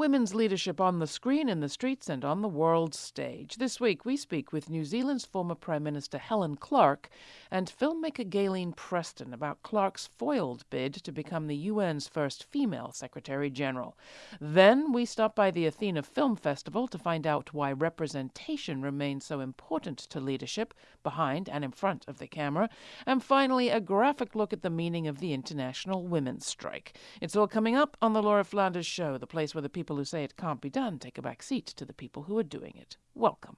women's leadership on the screen, in the streets, and on the world stage. This week, we speak with New Zealand's former Prime Minister Helen Clark and filmmaker Gaylene Preston about Clark's foiled bid to become the UN's first female Secretary General. Then we stop by the Athena Film Festival to find out why representation remains so important to leadership behind and in front of the camera. And finally, a graphic look at the meaning of the International Women's Strike. It's all coming up on The Laura Flanders Show, the place where the people who say it can't be done take a back seat to the people who are doing it. Welcome.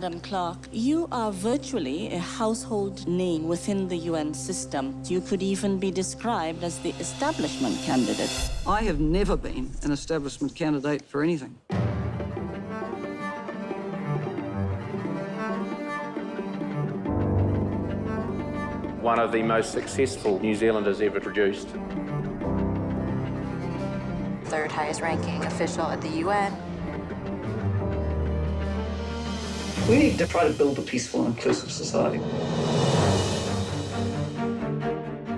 Madam Clark, you are virtually a household name within the UN system. You could even be described as the establishment candidate. I have never been an establishment candidate for anything. One of the most successful New Zealanders ever produced. Third highest ranking official at the UN. We need to try to build a peaceful and inclusive society.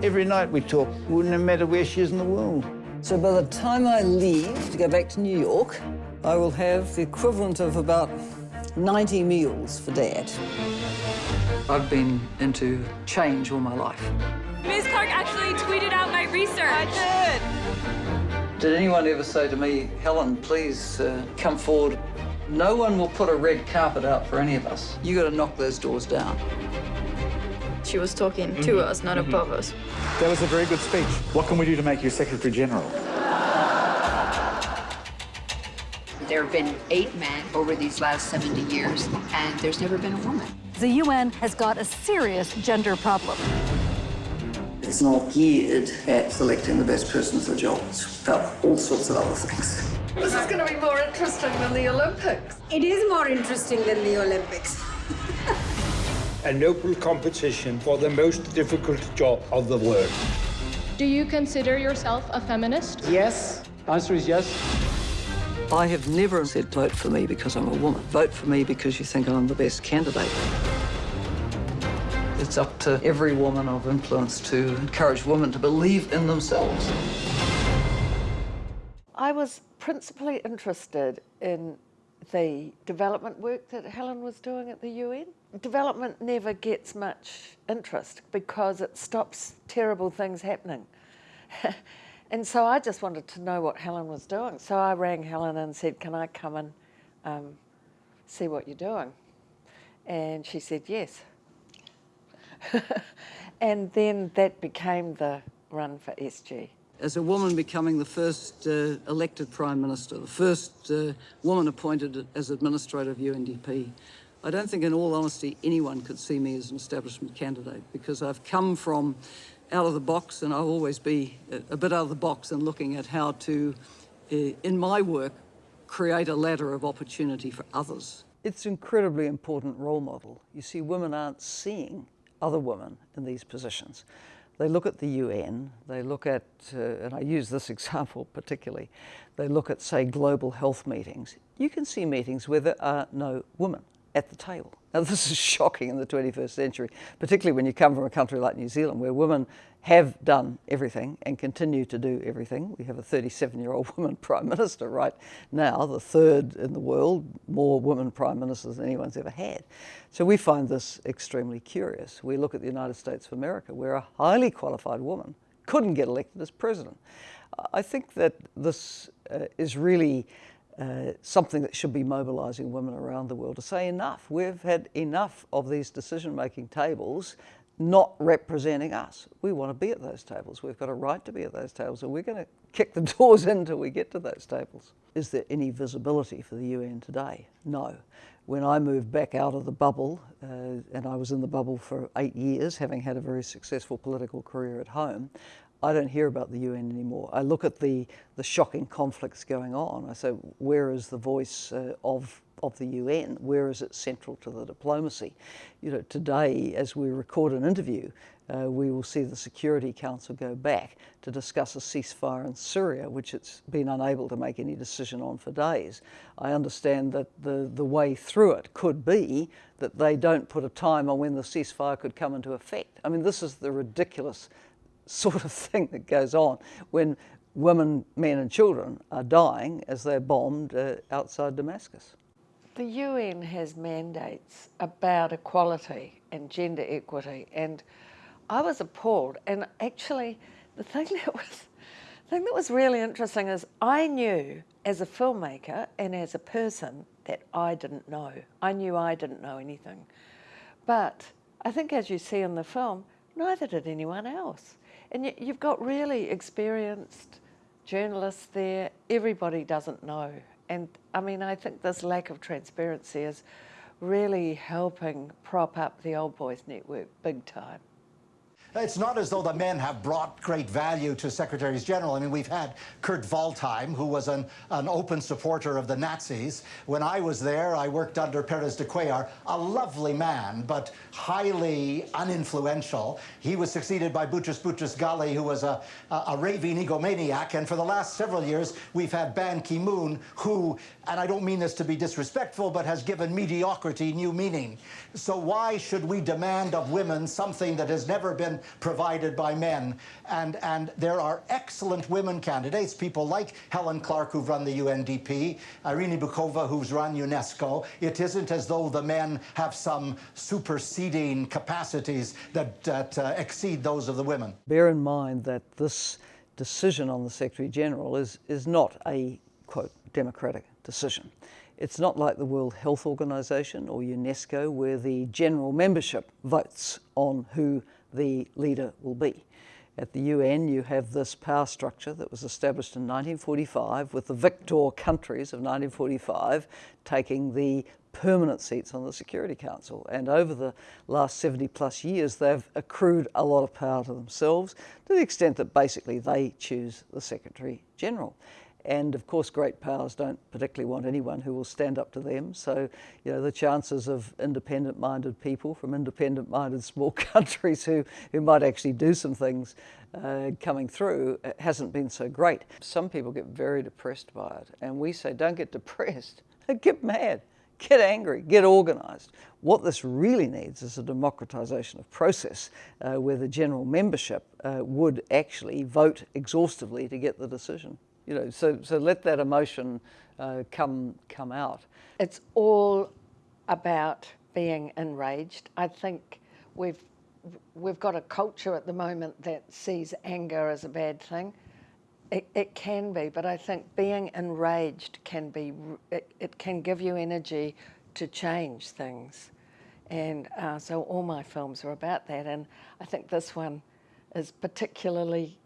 Every night we talk, no matter where she is in the world. So by the time I leave to go back to New York, I will have the equivalent of about 90 meals for Dad. I've been into change all my life. Ms. Clark actually tweeted out my research. I did. Did anyone ever say to me, Helen, please uh, come forward? No one will put a red carpet out for any of us. You got to knock those doors down. She was talking mm -hmm. to us, not mm -hmm. above us. That was a very good speech. What can we do to make you Secretary General? There have been eight men over these last 70 years, and there's never been a woman. The UN has got a serious gender problem. It's not geared at selecting the best person for jobs, job. It's about all sorts of other things. This is going to be more interesting than the Olympics. It is more interesting than the Olympics. a noble competition for the most difficult job of the world. Do you consider yourself a feminist? Yes. Answer is yes. I have never said vote for me because I'm a woman. Vote for me because you think I'm the best candidate. It's up to every woman of influence to encourage women to believe in themselves. I was principally interested in the development work that Helen was doing at the UN. Development never gets much interest because it stops terrible things happening. and so I just wanted to know what Helen was doing. So I rang Helen and said, can I come and um, see what you're doing? And she said, yes. and then that became the run for SG. As a woman becoming the first uh, elected Prime Minister, the first uh, woman appointed as Administrator of UNDP, I don't think in all honesty anyone could see me as an establishment candidate because I've come from out of the box and I'll always be a, bit out of the box and looking at how to, uh, in my work, create a ladder of opportunity for others. It's an incredibly important role model. You see, women aren't seeing other women in these positions. They look at the UN, they look at, uh, and I use this example particularly, they look at, say, global health meetings. You can see meetings where there are no women at the table. Now, this is shocking in the 21st century, particularly when you come from a country like New Zealand, where women have done everything and continue to do everything. We have a 37-year-old woman prime minister right now, the third in the world, more women prime ministers than anyone's ever had. So we find this extremely curious. We look at the United States of America, where a highly qualified woman couldn't get elected as president. I think that this uh, is really uh, something that should be mobilising women around the world to say enough. We've had enough of these decision-making tables not representing us. We want to be at those tables. We've got a right to be at those tables, and we're going to kick the doors in until we get to those tables. Is there any visibility for the UN today? No. When I moved back out of the bubble, uh, and I was in the bubble for eight years, having had a very successful political career at home, I don't hear about the UN anymore. I look at the, the shocking conflicts going on. I say, where is the voice uh, of of the UN, where is it central to the diplomacy? You know, today, as we record an interview, uh, we will see the Security Council go back to discuss a ceasefire in Syria, which it's been unable to make any decision on for days. I understand that the, the way through it could be that they don't put a time on when the ceasefire could come into effect. I mean, this is the ridiculous sort of thing that goes on when women, men and children are dying as they're bombed uh, outside Damascus. The UN has mandates about equality and gender equity, and I was appalled. And actually, the thing that was, the thing that was really interesting is I knew as a filmmaker and as a person that I didn't know. I knew I didn't know anything, but I think as you see in the film, neither did anyone else. And you've got really experienced journalists there. Everybody doesn't know and I mean, I think this lack of transparency is really helping prop up the Old Boys Network big time. It's not as though the men have brought great value to secretaries general. I mean, we've had Kurt Waldheim, who was an, an open supporter of the Nazis. When I was there, I worked under Perez de Cuellar, a lovely man, but highly uninfluential. He was succeeded by Boutros Boutros Ghali, who was a, a, a raving egomaniac. And for the last several years, we've had Ban Ki-moon, who, and I don't mean this to be disrespectful, but has given mediocrity new meaning. So why should we demand of women something that has never been provided by men. And, and there are excellent women candidates, people like Helen Clark, who've run the UNDP, Irina Bokova, who's run UNESCO. It isn't as though the men have some superseding capacities that, that uh, exceed those of the women. Bear in mind that this decision on the Secretary General is, is not a, quote, democratic decision. It's not like the World Health Organization or UNESCO where the general membership votes on who the leader will be. At the UN, you have this power structure that was established in 1945 with the victor countries of 1945 taking the permanent seats on the Security Council. And over the last 70 plus years, they've accrued a lot of power to themselves to the extent that basically they choose the Secretary General. And of course, great powers don't particularly want anyone who will stand up to them. So, you know, the chances of independent minded people from independent minded small countries who, who might actually do some things uh, coming through uh, hasn't been so great. Some people get very depressed by it. And we say, don't get depressed, get mad. Get angry, get organised. What this really needs is a democratisation of process uh, where the general membership uh, would actually vote exhaustively to get the decision you know, so, so let that emotion uh, come, come out. It's all about being enraged. I think we've, we've got a culture at the moment that sees anger as a bad thing. It, it can be, but I think being enraged can be, it, it can give you energy to change things. And uh, so all my films are about that. And I think this one is particularly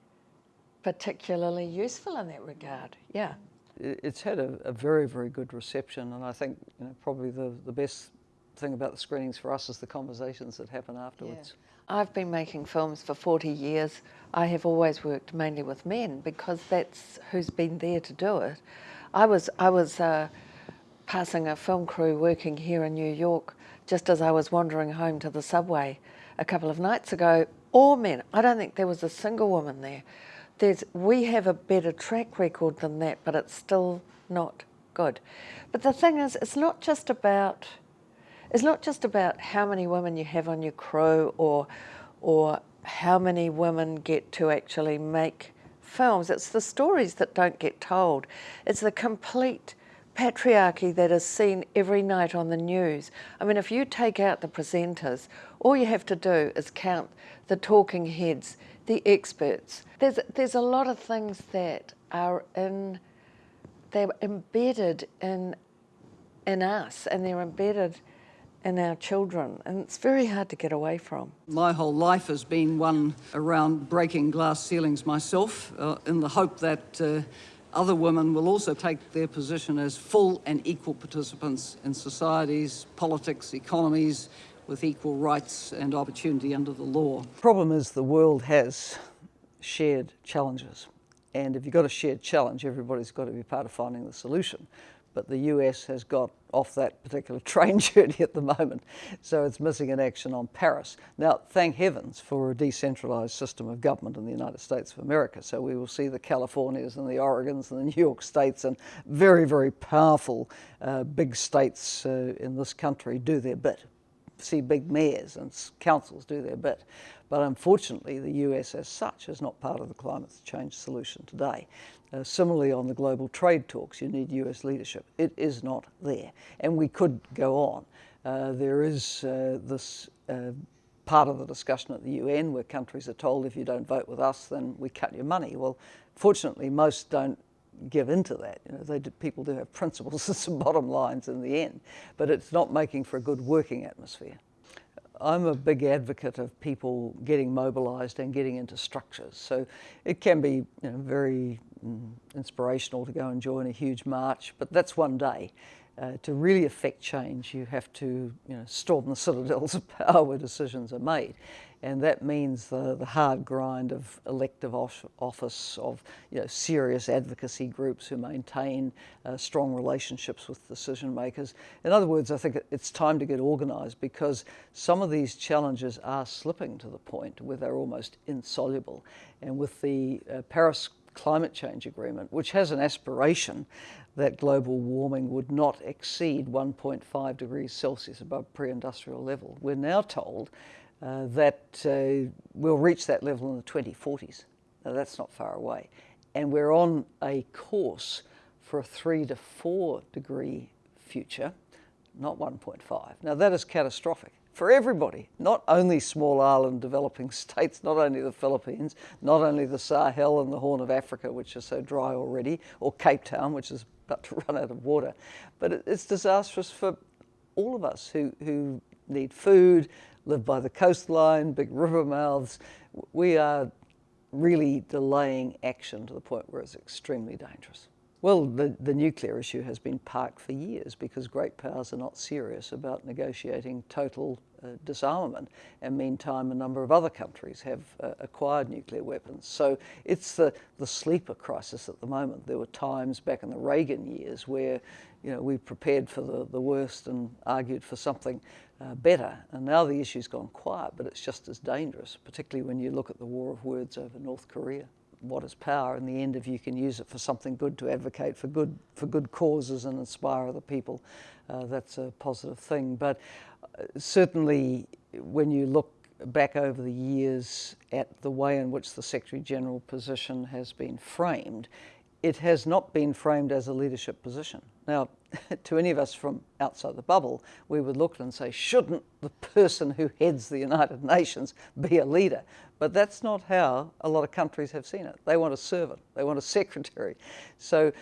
particularly useful in that regard. Yeah. It's had a, a, very, very good reception, and I think you know, probably the, the best thing about the screenings for us is the conversations that happen afterwards. Yeah. I've been making films for 40 years. I have always worked mainly with men because that's who's been there to do it. I was, I was uh, passing a film crew working here in New York just as I was wandering home to the subway a couple of nights ago. All men. I don't think there was a single woman there there's, we have a better track record than that, but it's still not good. But the thing is, it's not just about, it's not just about how many women you have on your crew or, or how many women get to actually make films. It's the stories that don't get told. It's the complete patriarchy that is seen every night on the news. I mean, if you take out the presenters, all you have to do is count the talking heads the experts. There's, there's a lot of things that are in, they're embedded in, in us and they're embedded in our children, and it's very hard to get away from. My whole life has been one around breaking glass ceilings myself, uh, in the hope that uh, other women will also take their position as full and equal participants in societies, politics, economies, with equal rights and opportunity under the law. Problem is the world has shared challenges. And if you've got a shared challenge, everybody's got to be part of finding the solution. But the US has got off that particular train journey at the moment, so it's missing in action on Paris. Now, thank heavens for a decentralised system of government in the United States of America. So we will see the Californias and the Oregons and the New York states and very, very powerful uh, big states uh, in this country do their bit. See big mayors and councils do their bit. But unfortunately, the US as such is not part of the climate change solution today. Uh, similarly, on the global trade talks, you need US leadership. It is not there. And we could go on. Uh, there is uh, this uh, part of the discussion at the UN where countries are told if you don't vote with us, then we cut your money. Well, fortunately, most don't give into that. You know, they do, people do have principles and some bottom lines in the end, but it's not making for a good working atmosphere. I'm a big advocate of people getting mobilised and getting into structures. So it can be you know, very mm, inspirational to go and join a huge march, but that's one day. Uh, to really affect change, you have to you know, storm the citadels of power where decisions are made and that means the, the hard grind of elective office, of you know, serious advocacy groups who maintain uh, strong relationships with decision makers. In other words, I think it's time to get organised because some of these challenges are slipping to the point where they're almost insoluble. And with the uh, Paris Climate Change Agreement, which has an aspiration that global warming would not exceed 1.5 degrees Celsius above pre-industrial level, we're now told uh, that uh, we'll reach that level in the 2040s. Now, that's not far away. And we're on a course for a three to four degree future, not 1.5. Now, that is catastrophic for everybody, not only small island developing states, not only the Philippines, not only the Sahel and the Horn of Africa, which are so dry already, or Cape Town, which is about to run out of water, but it's disastrous for all of us who, who need food, live by the coastline, big river mouths. We are really delaying action to the point where it's extremely dangerous. Well, the, the nuclear issue has been parked for years because great powers are not serious about negotiating total uh, disarmament. And meantime, a number of other countries have uh, acquired nuclear weapons. So it's the, the sleeper crisis at the moment. There were times back in the Reagan years where you know, we prepared for the, the worst and argued for something uh, better. And now the issue's gone quiet, but it's just as dangerous, particularly when you look at the war of words over North Korea. What is power? In the end, if you can use it for something good to advocate for good, for good causes and inspire other people, uh, that's a positive thing. But uh, certainly, when you look back over the years at the way in which the Secretary General position has been framed, it has not been framed as a leadership position. Now, to any of us from outside the bubble, we would look and say, shouldn't the person who heads the United Nations be a leader? But that's not how a lot of countries have seen it. They want a servant, they want a secretary. So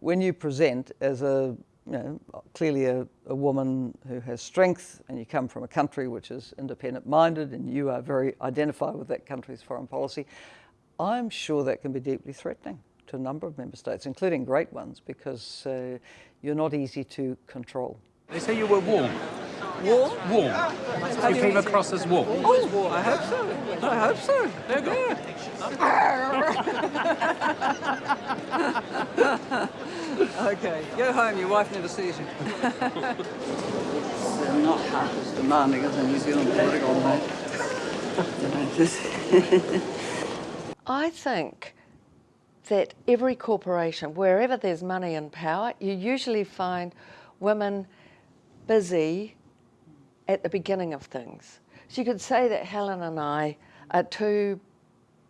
when you present as a you know, clearly a, a, woman who has strength and you come from a country which is independent minded and you are very identified with that country's foreign policy, I'm sure that can be deeply threatening to a number of member states, including great ones, because uh, you're not easy to control. They say you were warm. Warm? Warm. You came across as warm. Oh, I hope so. I hope so. There you okay, go home. Your wife never sees you. it's uh, not half as demanding as a New Zealand political mate. I think that every corporation, wherever there's money and power, you usually find women busy at the beginning of things. So you could say that Helen and I are two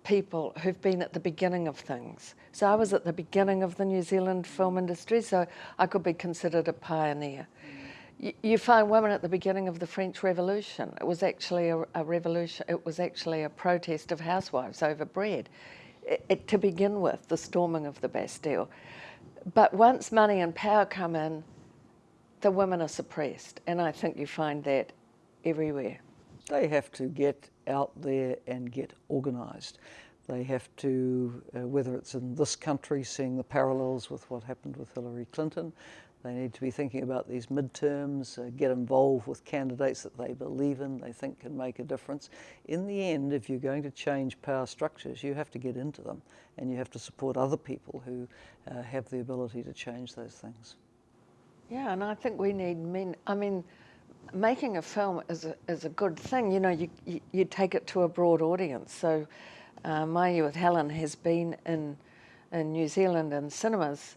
people who've been at the beginning of things. So I was at the beginning of the New Zealand film industry, so I could be considered a pioneer. You find women at the beginning of the French Revolution. It was actually a, a revolution. It was actually a protest of housewives over bread it, to begin with, the storming of the Bastille. But once money and power come in, the women are suppressed, and I think you find that everywhere. They have to get out there and get organised. They have to, uh, whether it's in this country, seeing the parallels with what happened with Hillary Clinton, They need to be thinking about these midterms, uh, get involved with candidates that they believe in, they think can make a difference. In the end, if you're going to change power structures, you have to get into them and you have to support other people who uh, have the ability to change those things. Yeah, and I think we need men. I mean, making a film is a, is a good thing. You know, you, you, you take it to a broad audience. So, uh, My Year with Helen has been in, in New Zealand in cinemas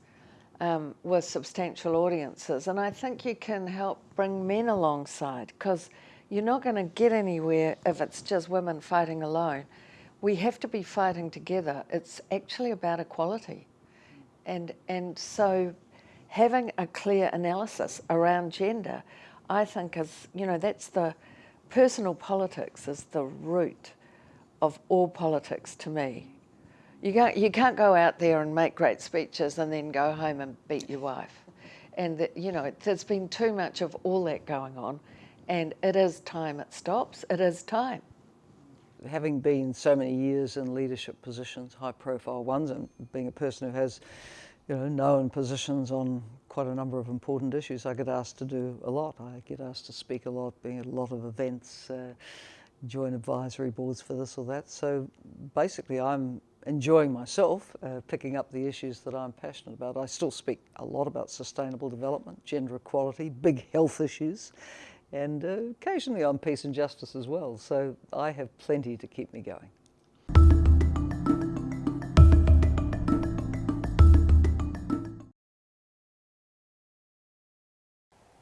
um, with substantial audiences. And I think you can help bring men alongside because you're not going to get anywhere if it's just women fighting alone. We have to be fighting together. It's actually about equality. And, and so having a clear analysis around gender, I think is, you know, that's the personal politics is the root of all politics to me. You can't, you can't go out there and make great speeches and then go home and beat your wife. And, that, you know, there's been too much of all that going on. And it is time it stops. It is time. Having been so many years in leadership positions, high profile ones, and being a person who has you know, known positions on quite a number of important issues, I get asked to do a lot. I get asked to speak a lot, being at a lot of events, uh, join advisory boards for this or that. So basically I'm enjoying myself, uh, picking up the issues that I'm passionate about. I still speak a lot about sustainable development, gender equality, big health issues, and uh, occasionally on peace and justice as well. So I have plenty to keep me going.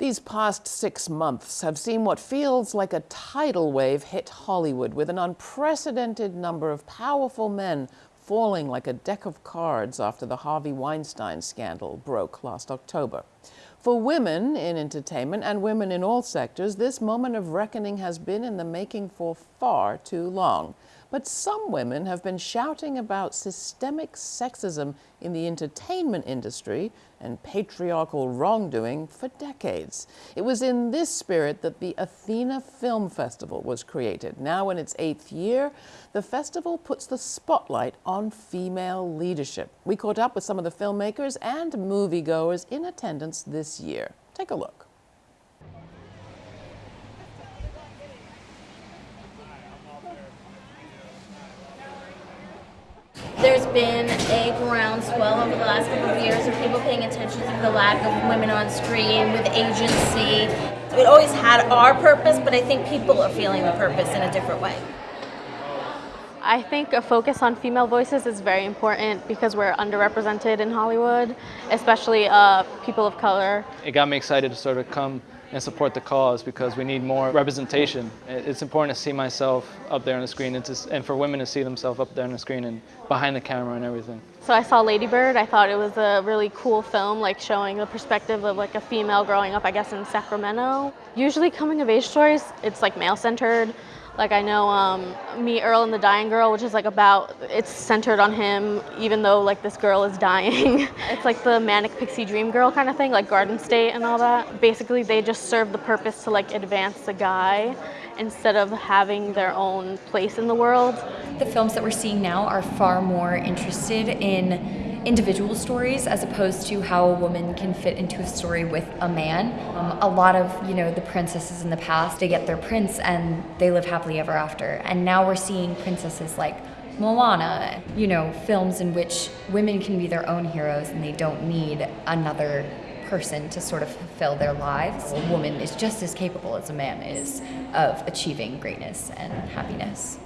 These past six months have seen what feels like a tidal wave hit Hollywood with an unprecedented number of powerful men falling like a deck of cards after the Harvey Weinstein scandal broke last October. For women in entertainment and women in all sectors, this moment of reckoning has been in the making for far too long. But some women have been shouting about systemic sexism in the entertainment industry and patriarchal wrongdoing for decades. It was in this spirit that the Athena Film Festival was created. Now in its eighth year, the festival puts the spotlight on female leadership. We caught up with some of the filmmakers and moviegoers in attendance this year. Take a look. There's been a groundswell over the last couple of years of people paying attention to the lack of women on screen with agency. It always had our purpose, but I think people are feeling the purpose in a different way. I think a focus on female voices is very important because we're underrepresented in Hollywood, especially uh, people of color. It got me excited to sort of come and support the cause because we need more representation. It's important to see myself up there on the screen and, to, and for women to see themselves up there on the screen and behind the camera and everything. So I saw Lady Bird. I thought it was a really cool film, like showing the perspective of like a female growing up, I guess, in Sacramento. Usually coming of age stories, it's like male centered. Like I know um, Me, Earl and the Dying Girl, which is like about, it's centered on him even though like this girl is dying. it's like the manic pixie dream girl kind of thing, like Garden State and all that. Basically they just serve the purpose to like advance the guy instead of having their own place in the world. The films that we're seeing now are far more interested in individual stories as opposed to how a woman can fit into a story with a man. Um, a lot of, you know, the princesses in the past, they get their prince and they live happily ever after. And now we're seeing princesses like Moana, you know, films in which women can be their own heroes and they don't need another person to sort of fulfill their lives. A woman is just as capable as a man is of achieving greatness and happiness.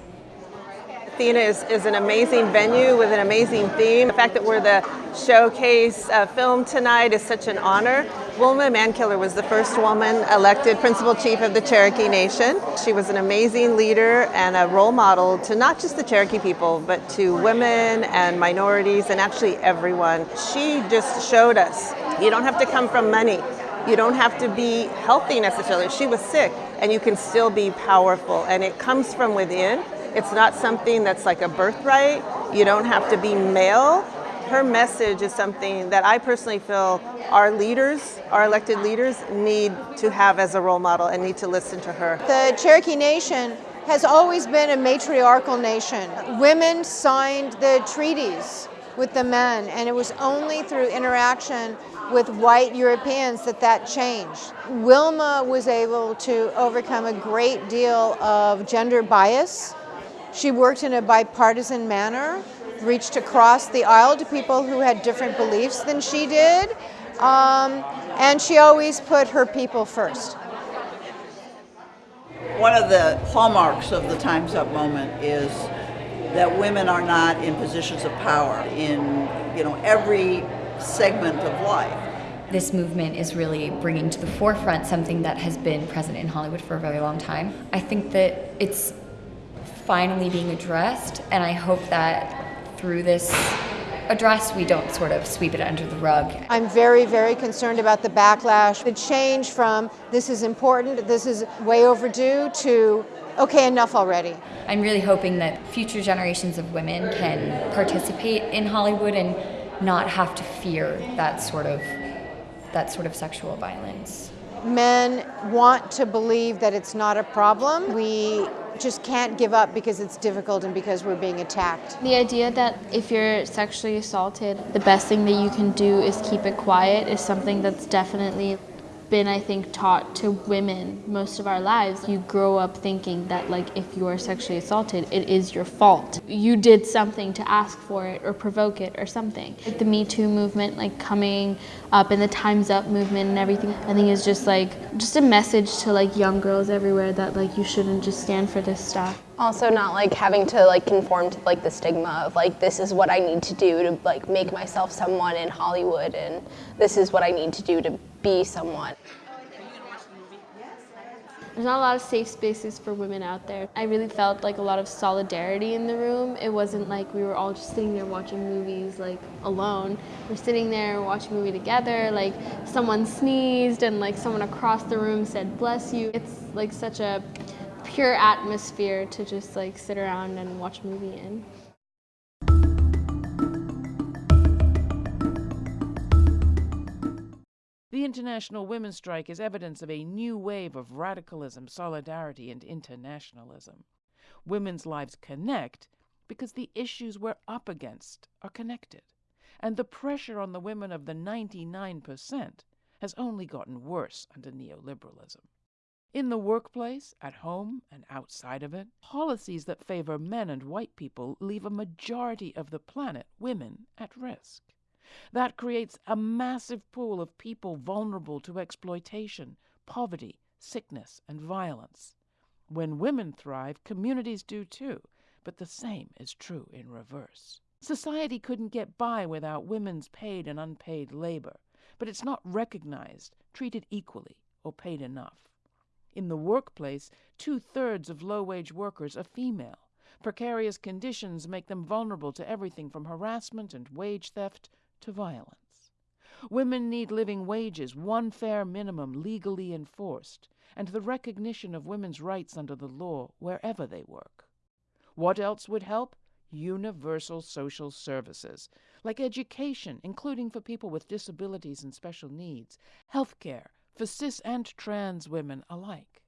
Athena is, is an amazing venue with an amazing theme. The fact that we're the showcase uh, film tonight is such an honor. Wilma Mankiller was the first woman elected principal chief of the Cherokee Nation. She was an amazing leader and a role model to not just the Cherokee people, but to women and minorities and actually everyone. She just showed us you don't have to come from money. You don't have to be healthy necessarily. She was sick and you can still be powerful and it comes from within it's not something that's like a birthright. You don't have to be male. Her message is something that I personally feel our leaders, our elected leaders, need to have as a role model and need to listen to her. The Cherokee Nation has always been a matriarchal nation. Women signed the treaties with the men, and it was only through interaction with white Europeans that that changed. Wilma was able to overcome a great deal of gender bias. She worked in a bipartisan manner, reached across the aisle to people who had different beliefs than she did, um, and she always put her people first. One of the hallmarks of the Time's Up moment is that women are not in positions of power in you know every segment of life. This movement is really bringing to the forefront something that has been present in Hollywood for a very long time. I think that it's finally being addressed, and I hope that through this address, we don't sort of sweep it under the rug. I'm very, very concerned about the backlash, the change from this is important, this is way overdue, to okay, enough already. I'm really hoping that future generations of women can participate in Hollywood and not have to fear that sort of that sort of sexual violence. Men want to believe that it's not a problem. We just can't give up because it's difficult and because we're being attacked. The idea that if you're sexually assaulted, the best thing that you can do is keep it quiet is something that's definitely been, I think, taught to women most of our lives. You grow up thinking that, like, if you are sexually assaulted, it is your fault. You did something to ask for it or provoke it or something. Like the Me Too movement, like coming up, and the Time's Up movement and everything, I think is just like just a message to like young girls everywhere that like you shouldn't just stand for this stuff. Also, not like having to like conform to like the stigma of like this is what I need to do to like make myself someone in Hollywood, and this is what I need to do to be someone. There's not a lot of safe spaces for women out there. I really felt like a lot of solidarity in the room. It wasn't like we were all just sitting there watching movies like alone. We're sitting there watching a movie together, like someone sneezed and like someone across the room said bless you. It's like such a pure atmosphere to just like sit around and watch a movie in. The International Women's Strike is evidence of a new wave of radicalism, solidarity, and internationalism. Women's lives connect because the issues we're up against are connected, and the pressure on the women of the 99% has only gotten worse under neoliberalism. In the workplace, at home, and outside of it, policies that favor men and white people leave a majority of the planet, women, at risk. That creates a massive pool of people vulnerable to exploitation, poverty, sickness, and violence. When women thrive, communities do too, but the same is true in reverse. Society couldn't get by without women's paid and unpaid labor, but it's not recognized, treated equally, or paid enough. In the workplace, two thirds of low wage workers are female. Precarious conditions make them vulnerable to everything from harassment and wage theft to violence. Women need living wages, one fair minimum legally enforced, and the recognition of women's rights under the law wherever they work. What else would help? Universal social services, like education, including for people with disabilities and special needs, health care for cis and trans women alike,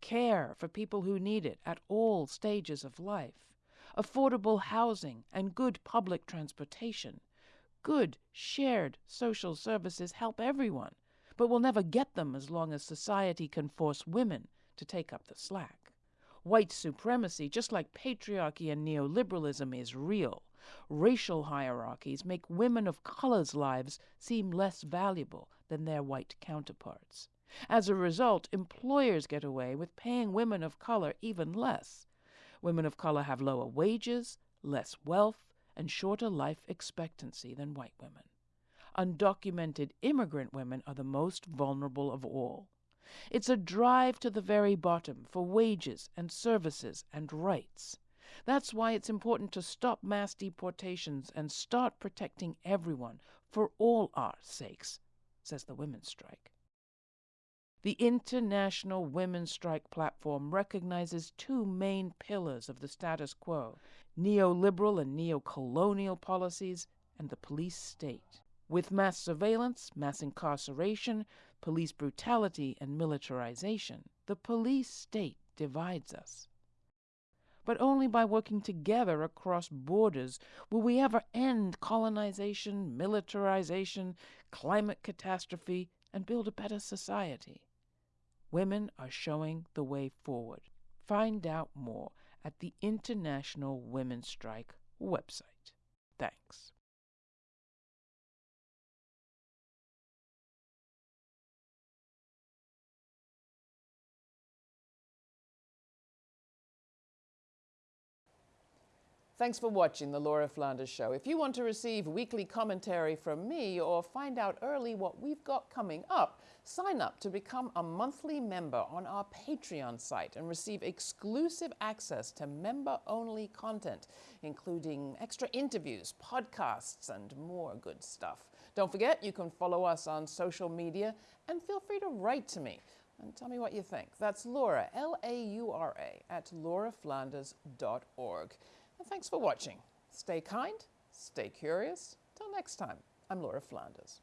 care for people who need it at all stages of life, affordable housing, and good public transportation Good, shared social services help everyone, but we'll never get them as long as society can force women to take up the slack. White supremacy, just like patriarchy and neoliberalism, is real. Racial hierarchies make women of color's lives seem less valuable than their white counterparts. As a result, employers get away with paying women of color even less. Women of color have lower wages, less wealth, and shorter life expectancy than white women. Undocumented immigrant women are the most vulnerable of all. It's a drive to the very bottom for wages and services and rights. That's why it's important to stop mass deportations and start protecting everyone for all our sakes, says the Women's Strike. The International Women's Strike platform recognizes two main pillars of the status quo neoliberal and neocolonial policies, and the police state. With mass surveillance, mass incarceration, police brutality, and militarization, the police state divides us. But only by working together across borders will we ever end colonization, militarization, climate catastrophe, and build a better society. Women are showing the way forward. Find out more at the International Women's Strike website. Thanks. Thanks for watching The Laura Flanders Show. If you want to receive weekly commentary from me or find out early what we've got coming up, sign up to become a monthly member on our Patreon site and receive exclusive access to member only content, including extra interviews, podcasts, and more good stuff. Don't forget, you can follow us on social media and feel free to write to me and tell me what you think. That's Laura, L A U R A, at lauraflanders.org. And thanks for watching. Stay kind, stay curious. Till next time, I'm Laura Flanders.